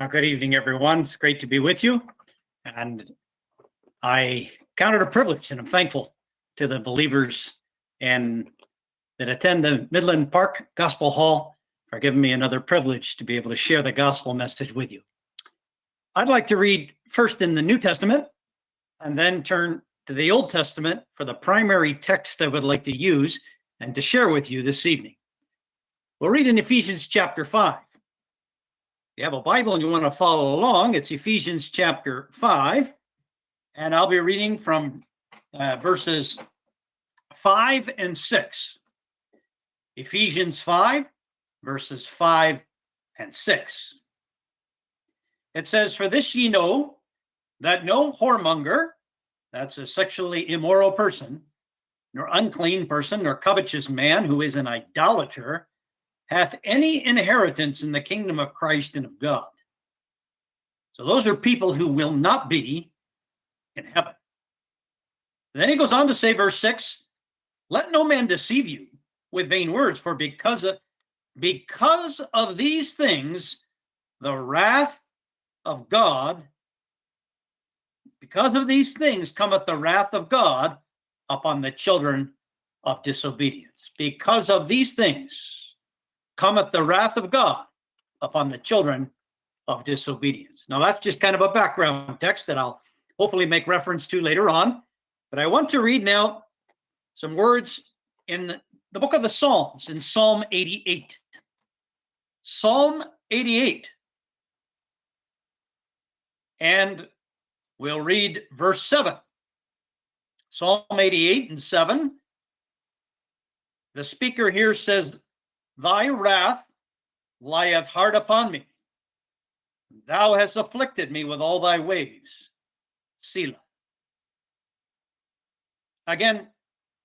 Uh, Good evening, everyone. It's great to be with you. And I count it a privilege and I'm thankful to the believers and that attend the Midland Park Gospel Hall for giving me another privilege to be able to share the gospel message with you. I'd like to read first in the New Testament and then turn to the Old Testament for the primary text I would like to use and to share with you this evening. We'll read in Ephesians chapter 5. You have a Bible and you want to follow along, it's Ephesians chapter 5. And I'll be reading from uh, verses 5 and 6. Ephesians 5, verses 5 and 6. It says, For this ye know that no whoremonger, that's a sexually immoral person, nor unclean person, nor covetous man who is an idolater, hath any inheritance in the kingdom of Christ and of God. So those are people who will not be in heaven. Then he goes on to say, verse 6 Let no man deceive you with vain words, for because of, because of these things, the wrath of God, because of these things cometh the wrath of God upon the children of disobedience. Because of these things, cometh the wrath of God upon the children of disobedience. Now, that's just kind of a background text that I'll hopefully make reference to later on. But I want to read now some words in the book of the Psalms, in Psalm 88. Psalm 88. And we'll read verse 7. Psalm 88 and 7. The speaker here says, Thy wrath lieth hard upon me. Thou hast afflicted me with all thy ways. Selah. Again,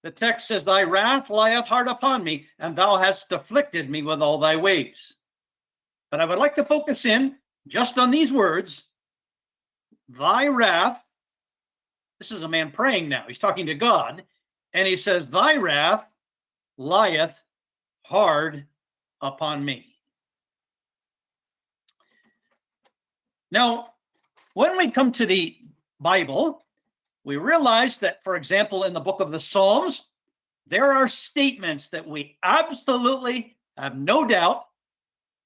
the text says, Thy wrath lieth hard upon me, and thou hast afflicted me with all thy ways. But I would like to focus in just on these words Thy wrath. This is a man praying now. He's talking to God, and he says, Thy wrath lieth hard upon me. Now, when we come to the Bible, we realize that, for example, in the book of the Psalms, there are statements that we absolutely have no doubt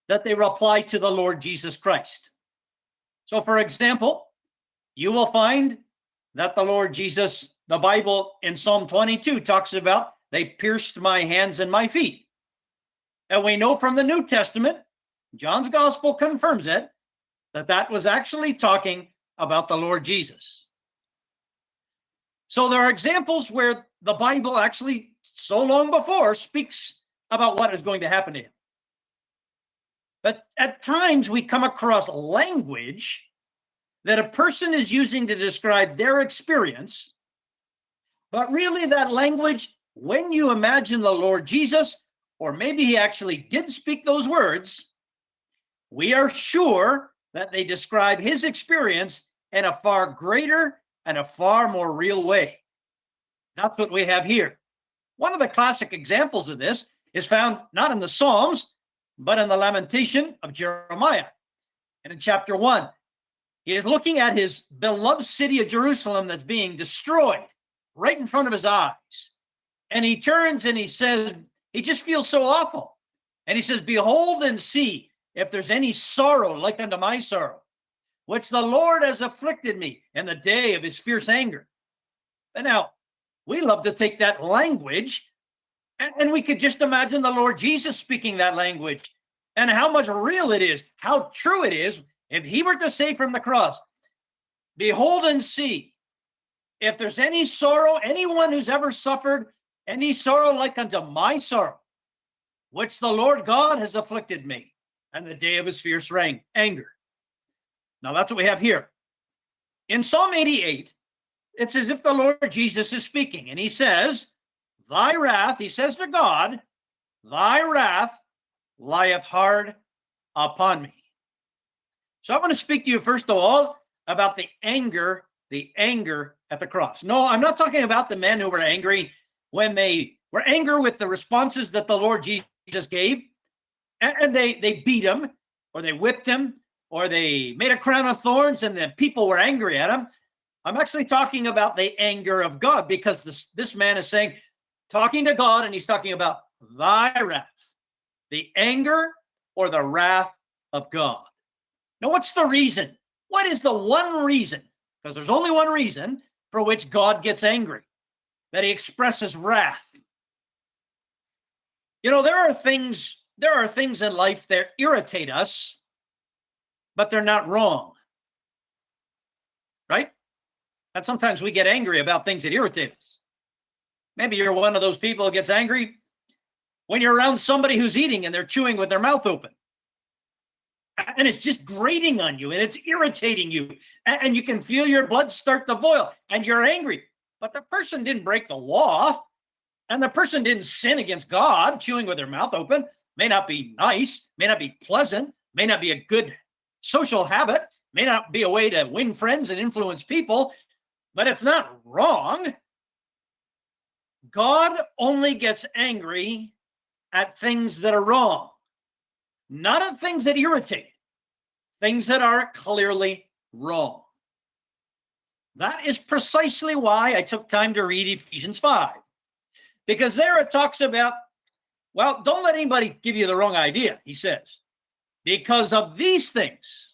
that they apply to the Lord Jesus Christ. So, for example, you will find that the Lord Jesus, the Bible in Psalm 22 talks about they pierced my hands and my feet. And we know from the New Testament, John's gospel confirms it, that that was actually talking about the Lord Jesus. So there are examples where the Bible actually, so long before, speaks about what is going to happen to him. But at times we come across language that a person is using to describe their experience, but really that language, when you imagine the Lord Jesus, or maybe he actually did speak those words, we are sure that they describe his experience in a far greater and a far more real way. That's what we have here. One of the classic examples of this is found not in the Psalms, but in the lamentation of Jeremiah. And in chapter one, he is looking at his beloved city of Jerusalem that's being destroyed right in front of his eyes. And he turns and he says, he just feels so awful. And he says, Behold and see if there's any sorrow like unto my sorrow, which the Lord has afflicted me in the day of his fierce anger. And now, we love to take that language and, we could just imagine the Lord Jesus speaking that language and how much real it is, how true it is. If he were to say from the cross, Behold and see if there's any sorrow, anyone who's ever suffered any sorrow like unto my sorrow, which the Lord God has afflicted me, and the day of his fierce reign, anger. Now that's what we have here. In Psalm 88, it's as if the Lord Jesus is speaking, and he says, Thy wrath, he says to God, Thy wrath lieth hard upon me. So I want to speak to you first of all about the anger, the anger at the cross. No, I'm not talking about the men who were angry when they were angry with the responses that the Lord Jesus gave, and they they beat him, or they whipped him, or they made a crown of thorns and the people were angry at him. I'm actually talking about the anger of God because this, this man is saying, talking to God, and he's talking about thy wrath, the anger or the wrath of God. Now, what's the reason? What is the one reason? Because there's only one reason for which God gets angry, that he expresses wrath. You know, there are things, there are things in life that irritate us, but they're not wrong. Right? And sometimes we get angry about things that irritate us. Maybe you're one of those people who gets angry when you're around somebody who's eating and they're chewing with their mouth open. And it's just grating on you and it's irritating you. And you can feel your blood start to boil and you're angry. But the person didn't break the law and the person didn't sin against God, chewing with their mouth open. May not be nice, may not be pleasant, may not be a good social habit, may not be a way to win friends and influence people, but it's not wrong. God only gets angry at things that are wrong, not at things that irritate, things that are clearly wrong. That is precisely why I took time to read Ephesians 5, because there it talks about, well, don't let anybody give you the wrong idea, he says, because of these things,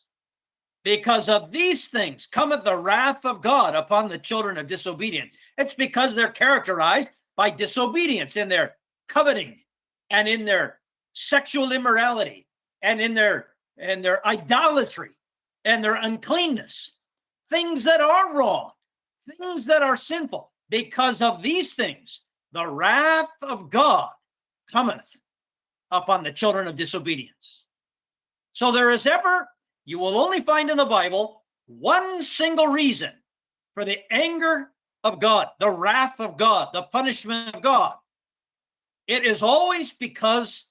because of these things cometh the wrath of God upon the children of disobedience. It's because they're characterized by disobedience in their coveting and in their sexual immorality and in their and their idolatry and their uncleanness things that are wrong things that are sinful. Because of these things the wrath of god cometh upon the children of disobedience. So there is ever you will only find in the bible one single reason for the anger of god the wrath of god the punishment of god. It is always because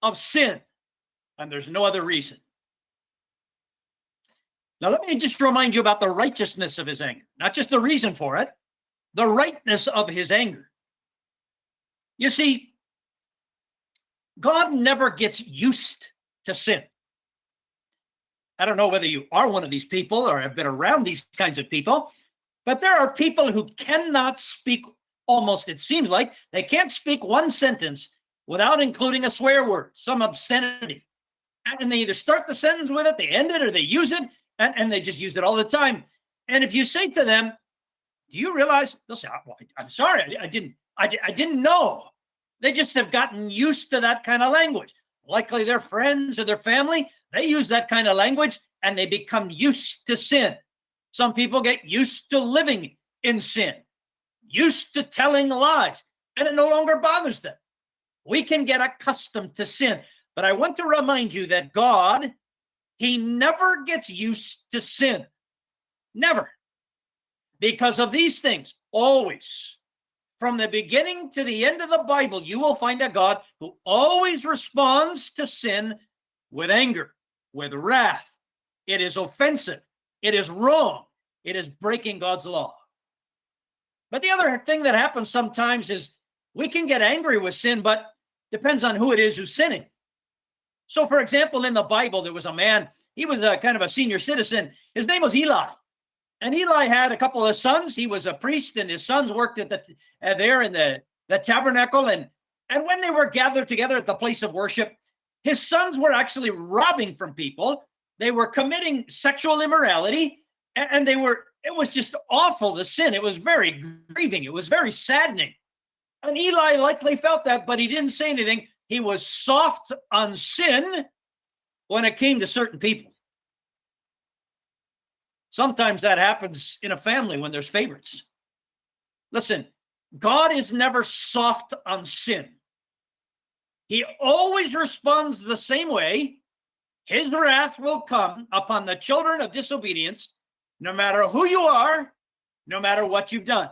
of sin, and there's no other reason. Now, let me just remind you about the righteousness of his anger, not just the reason for it, the rightness of his anger. You see, God never gets used to sin. I don't know whether you are one of these people or have been around these kinds of people, but there are people who cannot speak almost, it seems like, they can't speak one sentence without including a swear word, some obscenity. And they either start the sentence with it, they end it, or they use it, and, and they just use it all the time. And if you say to them, do you realize they'll say, oh, well, I'm sorry, I, I didn't, I, I didn't know. They just have gotten used to that kind of language. Likely their friends or their family, they use that kind of language and they become used to sin. Some people get used to living in sin used to telling lies, and it no longer bothers them. We can get accustomed to sin. But I want to remind you that God, He never gets used to sin. Never. Because of these things, always. From the beginning to the end of the Bible, you will find a God who always responds to sin with anger, with wrath. It is offensive. It is wrong. It is breaking God's law. But the other thing that happens sometimes is we can get angry with sin, but depends on who it is who's sinning. So, for example, in the Bible, there was a man, he was a kind of a senior citizen. His name was Eli. And Eli had a couple of sons. He was a priest, and his sons worked at the uh, there in the, the tabernacle. And, and when they were gathered together at the place of worship, his sons were actually robbing from people. They were committing sexual immorality, and, and they were it was just awful, the sin. It was very grieving. It was very saddening. And Eli likely felt that, but he didn't say anything. He was soft on sin when it came to certain people. Sometimes that happens in a family when there's favorites. Listen, God is never soft on sin. He always responds the same way. His wrath will come upon the children of disobedience no matter who you are, no matter what you've done,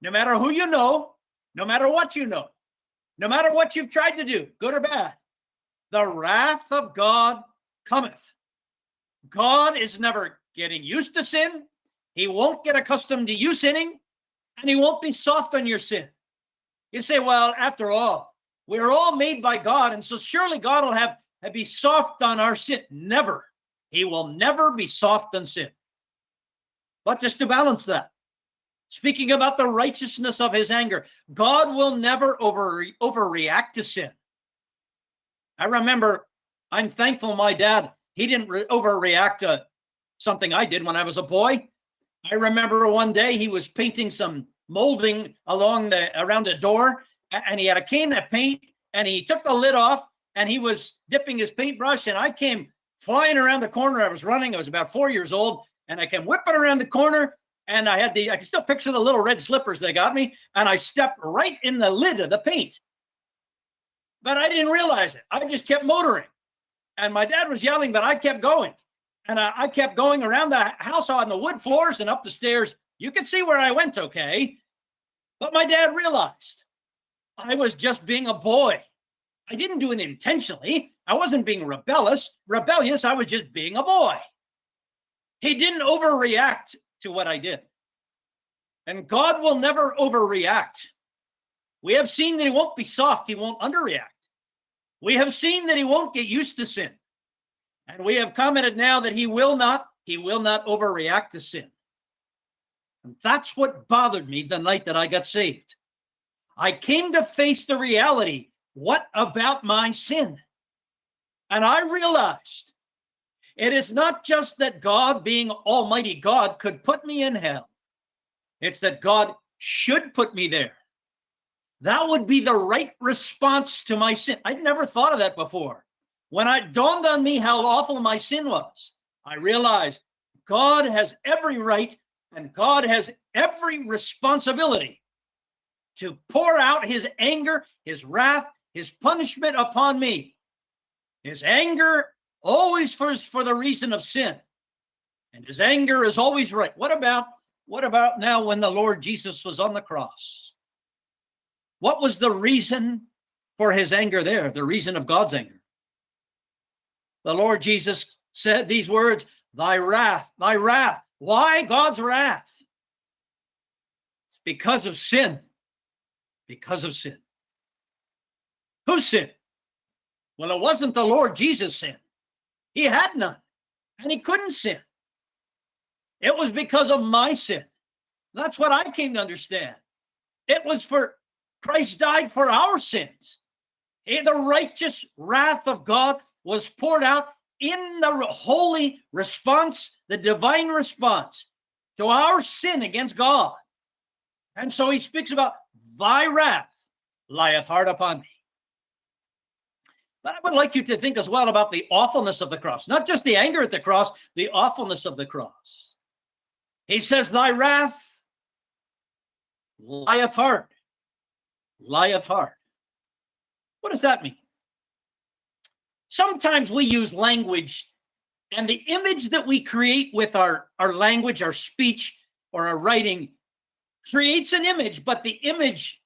no matter who you know, no matter what you know, no matter what you've tried to do, good or bad, the wrath of God cometh. God is never getting used to sin. He won't get accustomed to you sinning, and he won't be soft on your sin. You say, well, after all, we're all made by God, and so surely God will have, have be soft on our sin. Never. he will never be soft on sin. But just to balance that, speaking about the righteousness of his anger, God will never over, overreact to sin. I remember, I'm thankful my dad, he didn't re- overreact to something I did when I was a boy. I remember one day he was painting some molding along the around the door and he had a can of paint and he took the lid off and he was dipping his paintbrush and I came flying around the corner. I was running. I was about four years old and I came whipping around the corner and I had the, I can still picture the little red slippers they got me and I stepped right in the lid of the paint. But I didn't realize it. I just kept motoring and my dad was yelling, but I kept going. And I, I kept going around the house on the wood floors and up the stairs. You can see where I went, okay? But my dad realized I was just being a boy. I didn't do it intentionally. I wasn't being rebellious, rebellious. I was just being a boy. He didn't overreact to what I did. And God will never overreact. We have seen that he won't be soft, he won't underreact. We have seen that he won't get used to sin. And we have commented now that he will not, he will not overreact to sin. And that's what bothered me the night that I got saved. I came to face the reality what about my sin? And I realized it is not just that God, being Almighty God, could put me in hell, it's that God should put me there. That would be the right response to my sin. I'd never thought of that before. When it dawned on me how awful my sin was, I realized God has every right and God has every responsibility to pour out his anger, his wrath, his punishment upon me. His anger always for, for the reason of sin. And his anger is always right. What about what about now when the Lord Jesus was on the cross? What was the reason for his anger there? The reason of God's anger the Lord Jesus said these words, Thy wrath, thy wrath. Why God's wrath? It's because of sin. Because of sin. Who sinned? Well, it wasn't the Lord Jesus' sin. He had none, and he couldn't sin. It was because of my sin. That's what I came to understand. It was for Christ died for our sins. The righteous wrath of God was poured out in the holy response, the divine response to our sin against God. And so he speaks about thy wrath lieth hard upon me. But I would like you to think as well about the awfulness of the cross, not just the anger at the cross, the awfulness of the cross. He says, Thy wrath lieth hard, lieth hard. What does that mean? sometimes we use language and the image that we create with our, our language, our speech, or our writing creates an image, but the image,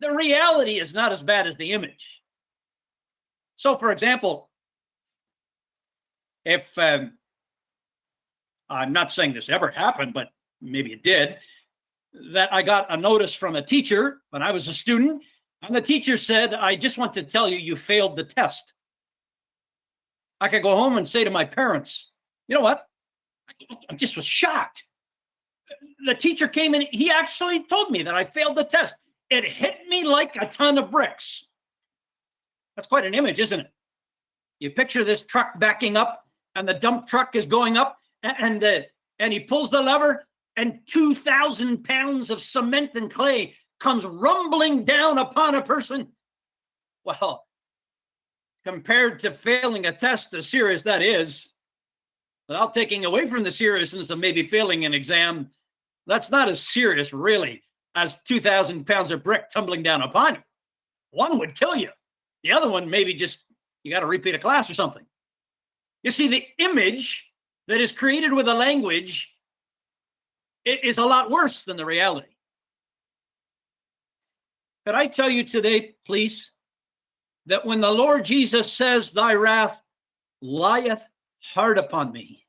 the reality is not as bad as the image. So, for example, if um, I'm not saying this ever happened, but maybe it did, that I got a notice from a teacher when I was a student, and the teacher said, I just want to tell you, you failed the test. I could go home and say to my parents, you know what? I just was shocked. The teacher came in, he actually told me that I failed the test. It hit me like a ton of bricks. That's quite an image, isn't it? You picture this truck backing up and the dump truck is going up and the, and he pulls the lever and 2,000 pounds of cement and clay comes rumbling down upon a person. Well, compared to failing a test as serious that is, without taking away from the seriousness of maybe failing an exam, that's not as serious, really, as 2,000 pounds of brick tumbling down upon you. One would kill you. The other one, maybe just you got to repeat a class or something. You see, the image that is created with a language is a lot worse than the reality. Could I tell you today, please, that when the Lord Jesus says, Thy wrath lieth hard upon me,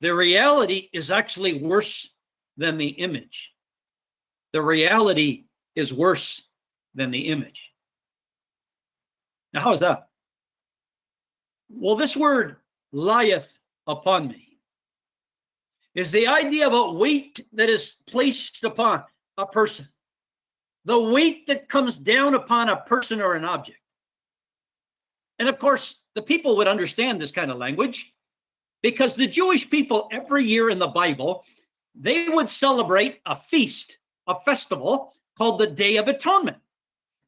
the reality is actually worse than the image. The reality is worse than the image. Now, how is that? Well, this word lieth upon me is the idea of a weight that is placed upon a person, the weight that comes down upon a person or an object. And of course, the people would understand this kind of language because the Jewish people every year in the Bible, they would celebrate a feast, a festival called the Day of Atonement.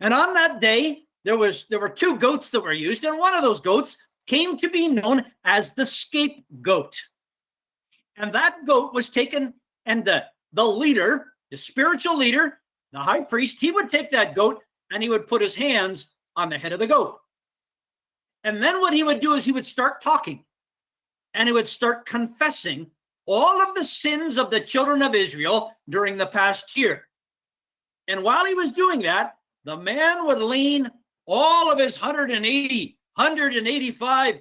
And on that day, there was there were two goats that were used, and one of those goats came to be known as the scapegoat. And that goat was taken, and the, the leader, the spiritual leader, the high priest, he would take that goat and he would put his hands on the head of the goat. And then what he would do is he would start talking and he would start confessing all of the sins of the children of Israel during the past year. And while he was doing that, the man would lean all of his 180, 185,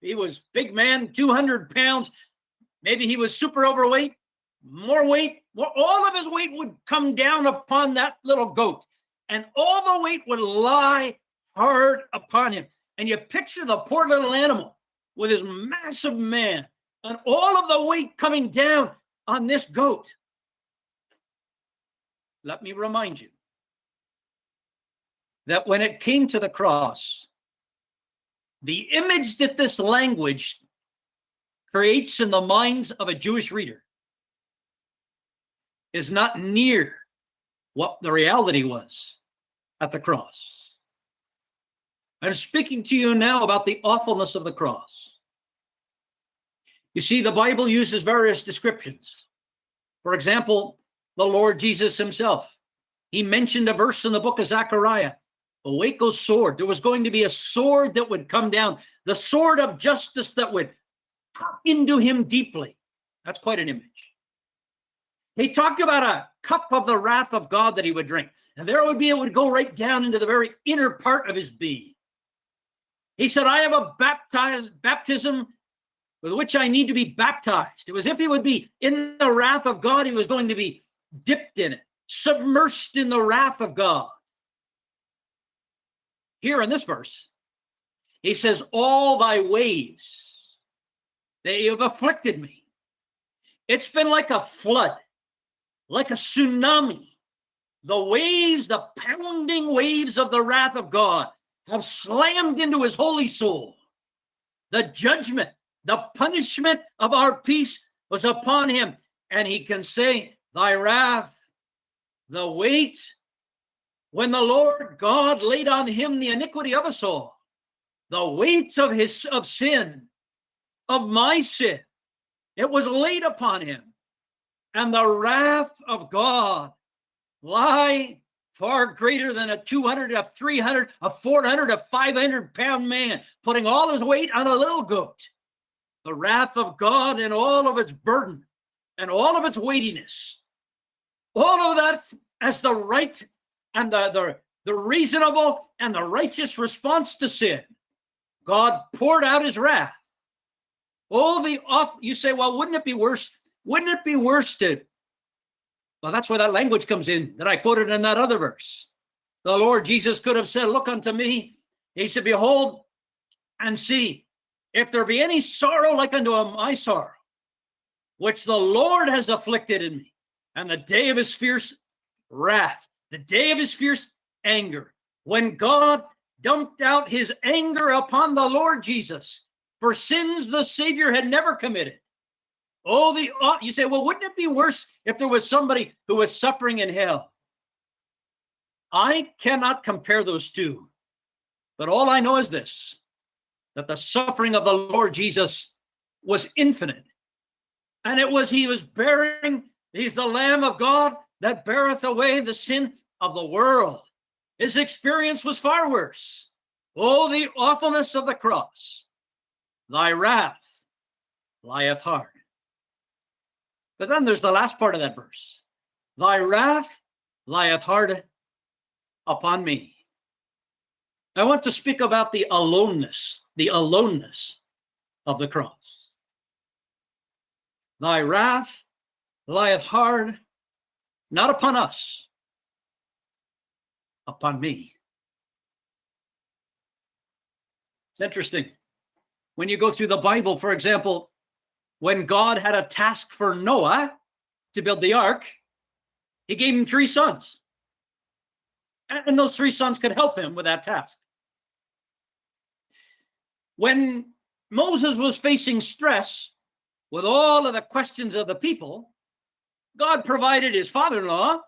he was big man, 200 pounds. Maybe he was super overweight, more weight, more, all of his weight would come down upon that little goat. And all the weight would lie hard upon him. And you picture the poor little animal with his massive man and all of the weight coming down on this goat. Let me remind you that when it came to the cross, the image that this language creates in the minds of a Jewish reader is not near what the reality was at the cross. I'm speaking to you now about the awfulness of the cross. You see, the Bible uses various descriptions. For example, the Lord Jesus himself. He mentioned a verse in the book of Zechariah, Awake, O sword. There was going to be a sword that would come down, the sword of justice that would cut into him deeply. That's quite an image. He talked about a cup of the wrath of God that he would drink. And there it would be, it would go right down into the very inner part of his being. He said, I have a baptized baptism with which I need to be baptized. It was if he would be in the wrath of God, he was going to be dipped in it, submersed in the wrath of God. Here in this verse, he says, All thy waves, they have afflicted me. It's been like a flood, like a tsunami. The waves, the pounding waves of the wrath of God have slammed into his holy soul. The judgment, the punishment of our peace was upon him. And he can say, Thy wrath, the weight, when the Lord God laid on him the iniquity of us all, the weight of his of sin, of my sin, it was laid upon him. And the wrath of God lie far greater than a 200, a 300, a 400, a 500 pound man putting all his weight on a little goat. The wrath of God and all of its burden and all of its weightiness. All of that as the right and the, the, the reasonable and the righteous response to sin. God poured out his wrath. Oh, the off, you say, well, wouldn't it be worse? Wouldn't it be worse to well, that's where that language comes in that I quoted in that other verse. The Lord Jesus could have said, Look unto me. He said, Behold and see, if there be any sorrow like unto my sorrow, which the Lord has afflicted in me, and the day of his fierce wrath, the day of his fierce anger, when God dumped out his anger upon the Lord Jesus for sins the Savior had never committed. Oh, the oh, you say, well, wouldn't it be worse if there was somebody who was suffering in hell? I cannot compare those two, but all I know is this that the suffering of the Lord Jesus was infinite. And it was, he was bearing, he's the Lamb of God that beareth away the sin of the world. His experience was far worse. Oh, the awfulness of the cross. Thy wrath lieth hard. But then there's the last part of that verse Thy wrath lieth hard upon me. I want to speak about the aloneness, the aloneness of the cross. Thy wrath lieth hard, not upon us, upon me. It's interesting. when you go through the Bible, for example, when God had a task for Noah to build the ark, he gave him three sons. And those three sons could help him with that task. When Moses was facing stress with all of the questions of the people, God provided his father-in-law,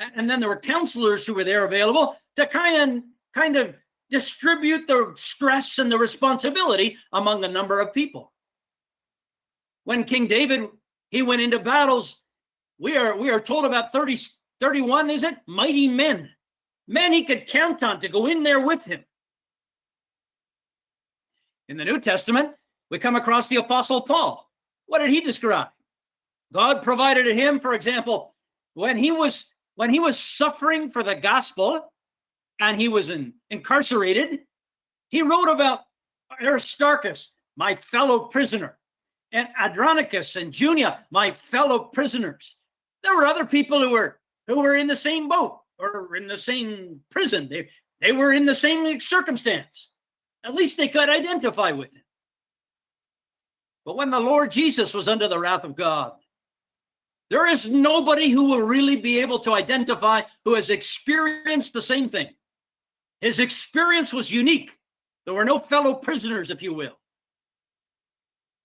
and then there were counselors who were there available to kind of, kind of distribute the stress and the responsibility among a number of people. When King David, he went into battles, we are, we are told about 30, 31, is it? Mighty men, men he could count on to go in there with him. In the New Testament, we come across the Apostle Paul. What did he describe? God provided him, for example, when he was when he was suffering for the gospel and he was in, incarcerated, he wrote about Aristarchus, my fellow prisoner, and Andronicus and Junia, my fellow prisoners. There were other people who were who were in the same boat or in the same prison. They they were in the same circumstance. At least they could identify with him. But when the Lord Jesus was under the wrath of God, there is nobody who will really be able to identify who has experienced the same thing. His experience was unique. There were no fellow prisoners, if you will.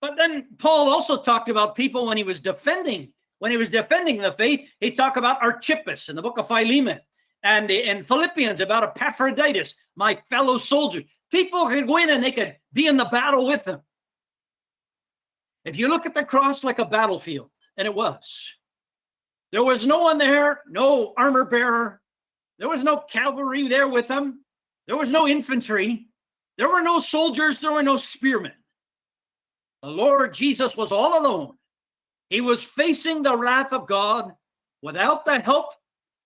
But then Paul also talked about people when he was defending, when he was defending the faith, he talked about Archippus in the book of Philemon and in Philippians about Epaphroditus, my fellow soldier. People could go in and they could be in the battle with them. If you look at the cross like a battlefield, and it was, there was no one there, no armor bearer. There was no cavalry there with them. There was no infantry. There were no soldiers. There were no spearmen. The Lord Jesus was all alone. He was facing the wrath of God without the help,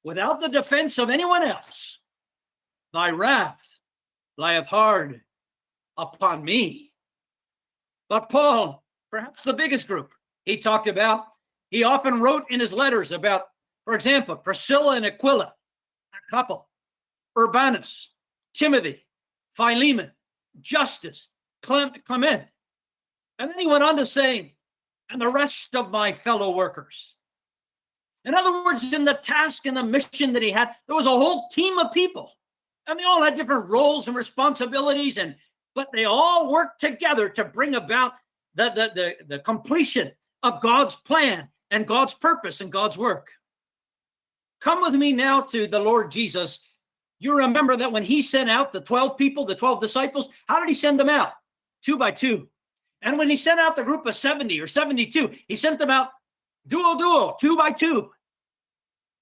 without the defense of anyone else. Thy wrath lieth hard upon me. But Paul, perhaps the biggest group he talked about, he often wrote in his letters about, for example, Priscilla and Aquila, a couple, Urbanus, Timothy, Philemon, Justus, Clement. And then he went on to say, and the rest of my fellow workers. In other words, in the task and the mission that he had, there was a whole team of people and they all had different roles and responsibilities and but they all worked together to bring about the, the, the, the completion of God's plan and God's purpose and God's work. Come with me now to the Lord Jesus. You remember that when he sent out the 12 people, the 12 disciples, how did he send them out? Two by two. And when he sent out the group of 70 or 72, he sent them out duo duo, two by two.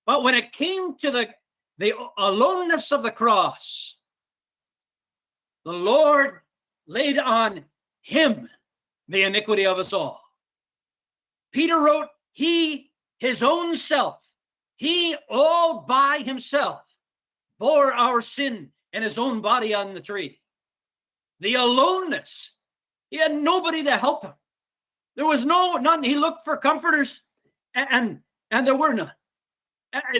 But when it came to the the uh, aloneness of the cross, the Lord laid on him the iniquity of us all. Peter wrote, he, his own self, he all by himself bore our sin in his own body on the tree. The aloneness, he had nobody to help him. There was no, none. He looked for comforters and, and, and there were none.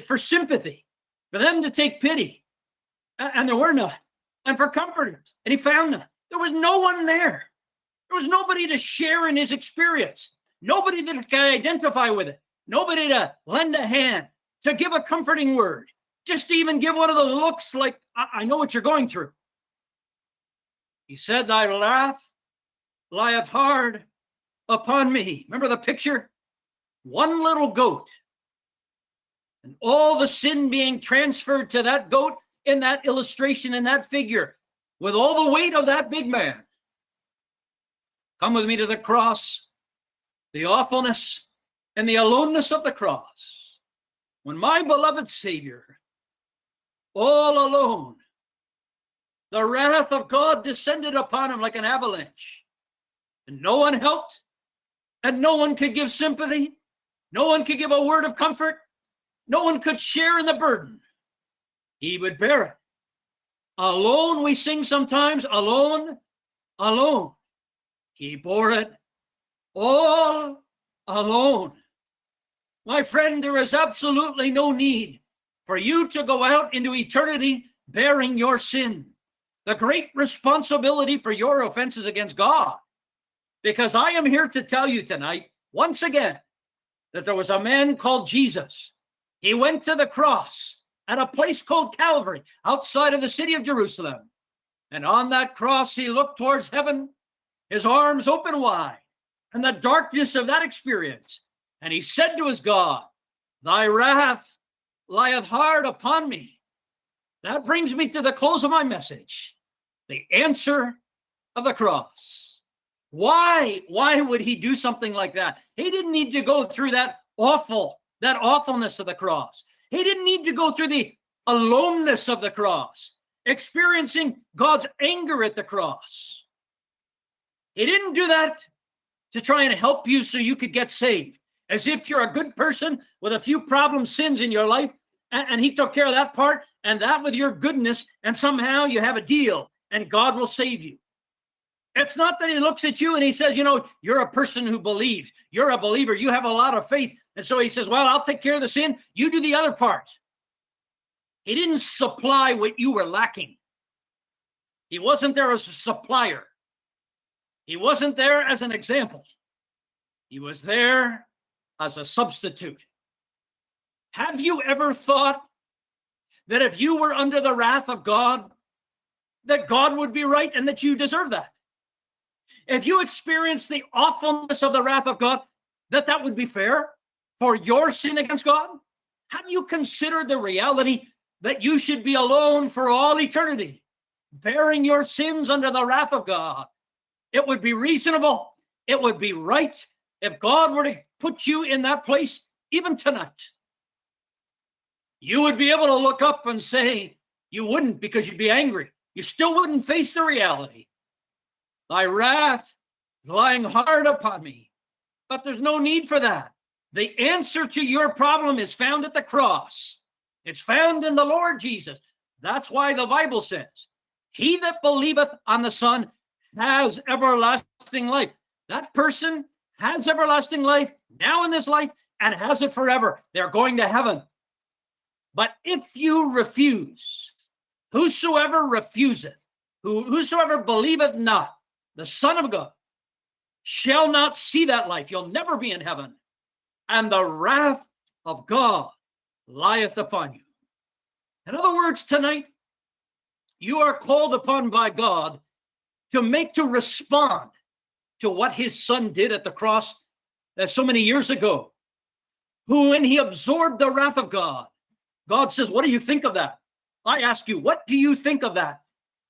For sympathy, for them to take pity. And there were none. And for comforters. And he found none. There was no one there. There was nobody to share in his experience. Nobody that can identify with it. Nobody to lend a hand, to give a comforting word. Just to even give one of those looks like, I, I know what you're going through. He said, Thy wrath lieth hard upon me. Remember the picture? One little goat and all the sin being transferred to that goat in that illustration, in that figure, with all the weight of that big man. Come with me to the cross, the awfulness and the aloneness of the cross. When my beloved Savior, all alone, the wrath of God descended upon him like an avalanche. And no one helped, and no one could give sympathy, no one could give a word of comfort, no one could share in the burden. He would bear it. Alone, we sing sometimes, alone, alone. He bore it all alone. My friend, there is absolutely no need for you to go out into eternity bearing your sin. The great responsibility for your offenses against God because I am here to tell you tonight, once again, that there was a man called Jesus. He went to the cross at a place called Calvary outside of the city of Jerusalem. And on that cross, he looked towards heaven, his arms open wide, and the darkness of that experience. And he said to his God, Thy wrath lieth hard upon me. That brings me to the close of my message the answer of the cross. Why? Why would he do something like that? He didn't need to go through that awful, that awfulness of the cross. He didn't need to go through the aloneness of the cross, experiencing God's anger at the cross. He didn't do that to try and help you so you could get saved, as if you're a good person with a few problem sins in your life, and, and he took care of that part and that with your goodness, and somehow you have a deal and God will save you. It's not that he looks at you and he says, you know, you're a person who believes. You're a believer. You have a lot of faith. And so he says, well, I'll take care of the sin. You do the other part. He didn't supply what you were lacking. He wasn't there as a supplier. He wasn't there as an example. He was there as a substitute. Have you ever thought that if you were under the wrath of God, that God would be right and that you deserve that? If you experience the awfulness of the wrath of God, that that would be fair for your sin against God? Have you considered the reality that you should be alone for all eternity, bearing your sins under the wrath of God? It would be reasonable, it would be right if God were to put you in that place even tonight you would be able to look up and say, you wouldn't because you'd be angry. You still wouldn't face the reality. Thy wrath is lying hard upon me. But there's no need for that. The answer to your problem is found at the cross. It's found in the Lord Jesus. That's why the Bible says, He that believeth on the Son has everlasting life. That person has everlasting life now in this life and has it forever. They're going to heaven. But if you refuse, whosoever refuseth, who, whosoever believeth not the Son of God, shall not see that life. You'll never be in heaven. And the wrath of God lieth upon you. In other words, tonight, you are called upon by God to make to respond to what his son did at the cross uh, so many years ago, who, when he absorbed the wrath of God, God says, What do you think of that? I ask you, what do you think of that?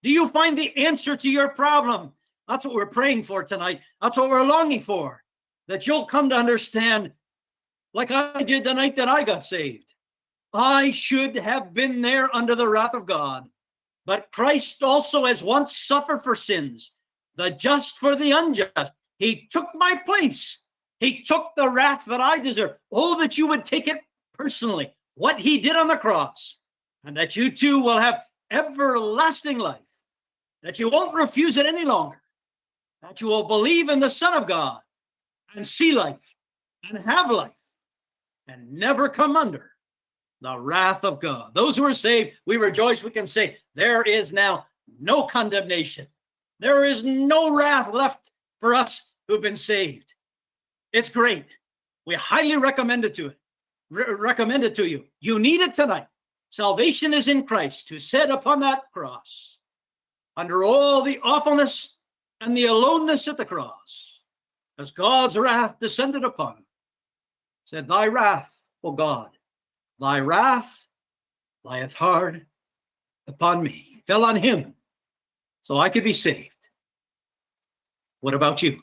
Do you find the answer to your problem? That's what we're praying for tonight. That's what we're longing for. That you'll come to understand, like I did the night that I got saved. I should have been there under the wrath of God. But Christ also has once suffered for sins, the just for the unjust. He took my place. He took the wrath that I deserve. Oh, that you would take it personally what he did on the cross, and that you too will have everlasting life, that you won't refuse it any longer, that you will believe in the Son of God and see life and have life and never come under the wrath of God. Those who are saved, we rejoice. We can say, There is now no condemnation. There is no wrath left for us who've been saved. It's great. We highly recommend it to it re recommend it to you. You need it tonight. Salvation is in Christ who said upon that cross, under all the awfulness and the aloneness at the cross, as God's wrath descended upon him, said, Thy wrath, O God, thy wrath lieth hard upon me, fell on him, so I could be saved. What about you?